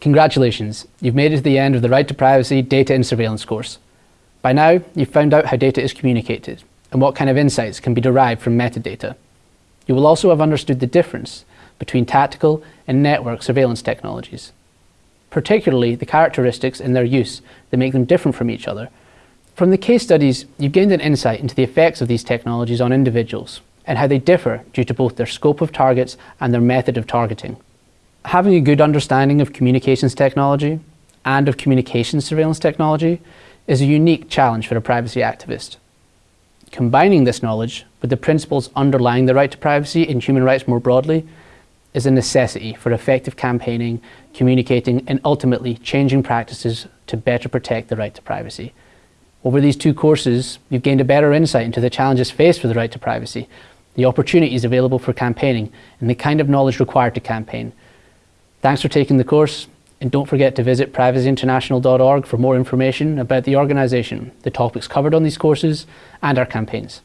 Congratulations, you've made it to the end of the Right to Privacy Data and Surveillance course. By now, you've found out how data is communicated and what kind of insights can be derived from metadata. You will also have understood the difference between tactical and network surveillance technologies, particularly the characteristics in their use that make them different from each other. From the case studies, you've gained an insight into the effects of these technologies on individuals and how they differ due to both their scope of targets and their method of targeting. Having a good understanding of communications technology and of communications surveillance technology is a unique challenge for a privacy activist. Combining this knowledge with the principles underlying the right to privacy and human rights more broadly is a necessity for effective campaigning, communicating and ultimately changing practices to better protect the right to privacy. Over these two courses, you've gained a better insight into the challenges faced for the right to privacy, the opportunities available for campaigning and the kind of knowledge required to campaign. Thanks for taking the course and don't forget to visit privacyinternational.org for more information about the organisation, the topics covered on these courses and our campaigns.